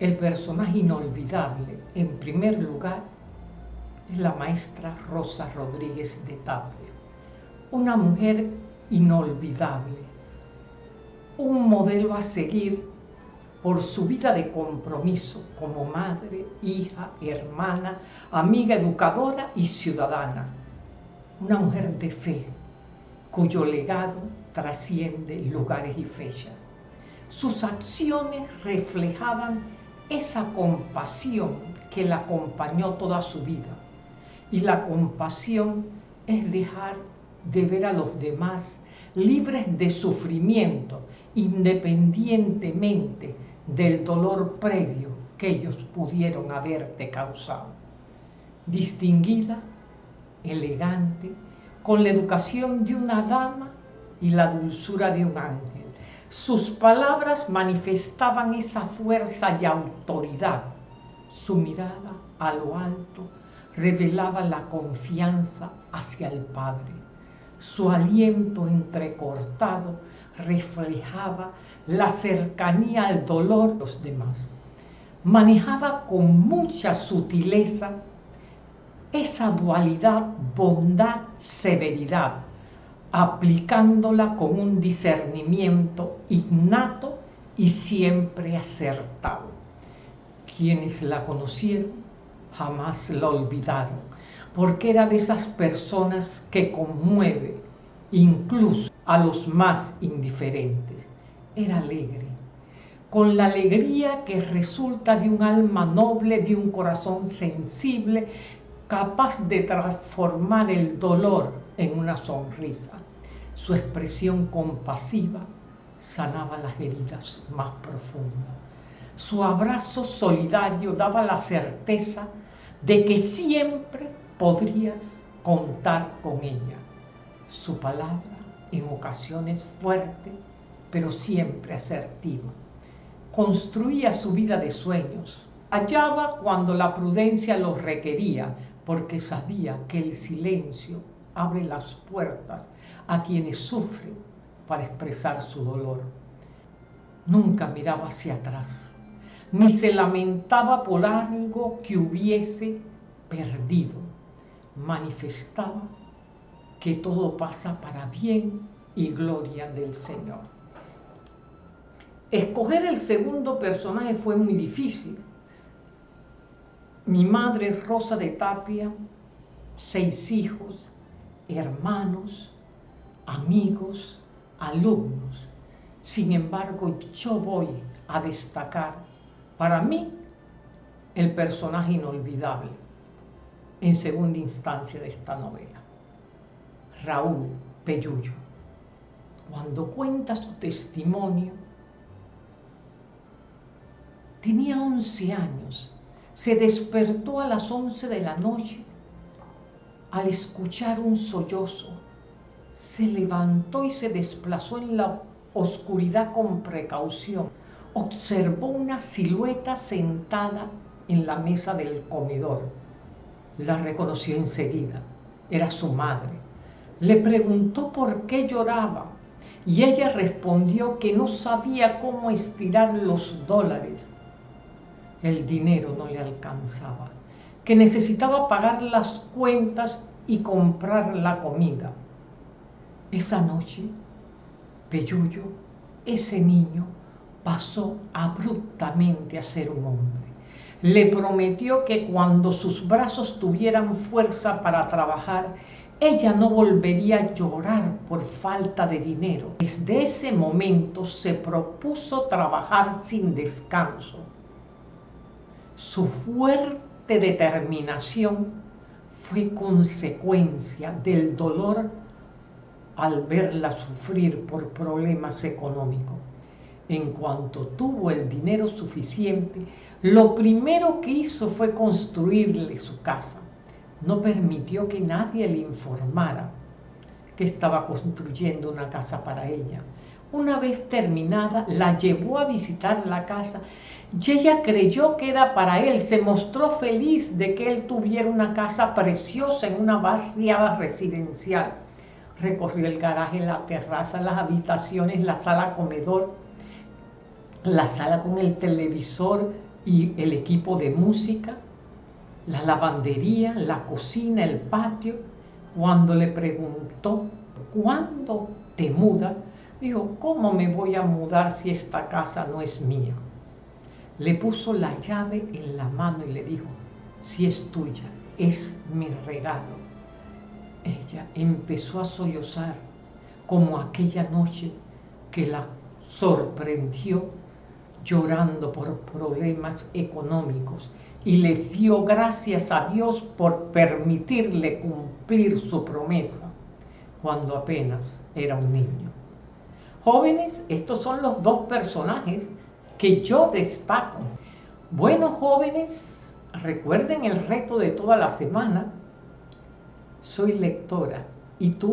El personaje inolvidable, en primer lugar, es la maestra Rosa Rodríguez de Tapia, una mujer inolvidable, un modelo a seguir por su vida de compromiso como madre, hija, hermana, amiga educadora y ciudadana. Una mujer de fe, cuyo legado trasciende lugares y fechas. Sus acciones reflejaban esa compasión que la acompañó toda su vida. Y la compasión es dejar de ver a los demás libres de sufrimiento, independientemente del dolor previo que ellos pudieron haberte causado. Distinguida, elegante, con la educación de una dama y la dulzura de un ángel. Sus palabras manifestaban esa fuerza y autoridad. Su mirada a lo alto revelaba la confianza hacia el Padre. Su aliento entrecortado reflejaba la cercanía al dolor de los demás. Manejaba con mucha sutileza esa dualidad bondad-severidad, aplicándola con un discernimiento innato y siempre acertado. Quienes la conocieron jamás la olvidaron, porque era de esas personas que conmueve incluso a los más indiferentes era alegre, con la alegría que resulta de un alma noble, de un corazón sensible, capaz de transformar el dolor en una sonrisa. Su expresión compasiva sanaba las heridas más profundas. Su abrazo solidario daba la certeza de que siempre podrías contar con ella. Su palabra, en ocasiones fuerte, pero siempre asertiva. Construía su vida de sueños. Hallaba cuando la prudencia lo requería, porque sabía que el silencio abre las puertas a quienes sufren para expresar su dolor. Nunca miraba hacia atrás, ni se lamentaba por algo que hubiese perdido. Manifestaba que todo pasa para bien y gloria del Señor. Escoger el segundo personaje fue muy difícil. Mi madre Rosa de Tapia, seis hijos, hermanos, amigos, alumnos. Sin embargo, yo voy a destacar para mí el personaje inolvidable en segunda instancia de esta novela, Raúl Peyullo. Cuando cuenta su testimonio, Tenía 11 años. Se despertó a las 11 de la noche al escuchar un sollozo. Se levantó y se desplazó en la oscuridad con precaución. Observó una silueta sentada en la mesa del comedor. La reconoció enseguida. Era su madre. Le preguntó por qué lloraba y ella respondió que no sabía cómo estirar los dólares el dinero no le alcanzaba, que necesitaba pagar las cuentas y comprar la comida. Esa noche, Peyuyo, ese niño, pasó abruptamente a ser un hombre. Le prometió que cuando sus brazos tuvieran fuerza para trabajar, ella no volvería a llorar por falta de dinero. Desde ese momento se propuso trabajar sin descanso su fuerte determinación fue consecuencia del dolor al verla sufrir por problemas económicos. En cuanto tuvo el dinero suficiente, lo primero que hizo fue construirle su casa. No permitió que nadie le informara que estaba construyendo una casa para ella. Una vez terminada, la llevó a visitar la casa y ella creyó que era para él, se mostró feliz de que él tuviera una casa preciosa en una barriada residencial. Recorrió el garaje, la terraza, las habitaciones, la sala comedor, la sala con el televisor, y el equipo de música, la lavandería, la cocina, el patio. Cuando le preguntó, ¿cuándo te mudas? Dijo, ¿cómo me voy a mudar si esta casa no es mía? Le puso la llave en la mano y le dijo, si es tuya, es mi regalo. Ella empezó a sollozar como aquella noche que la sorprendió llorando por problemas económicos y le dio gracias a Dios por permitirle cumplir su promesa cuando apenas era un niño. Jóvenes, estos son los dos personajes que yo destaco. Bueno, jóvenes, recuerden el reto de toda la semana. Soy lectora y tú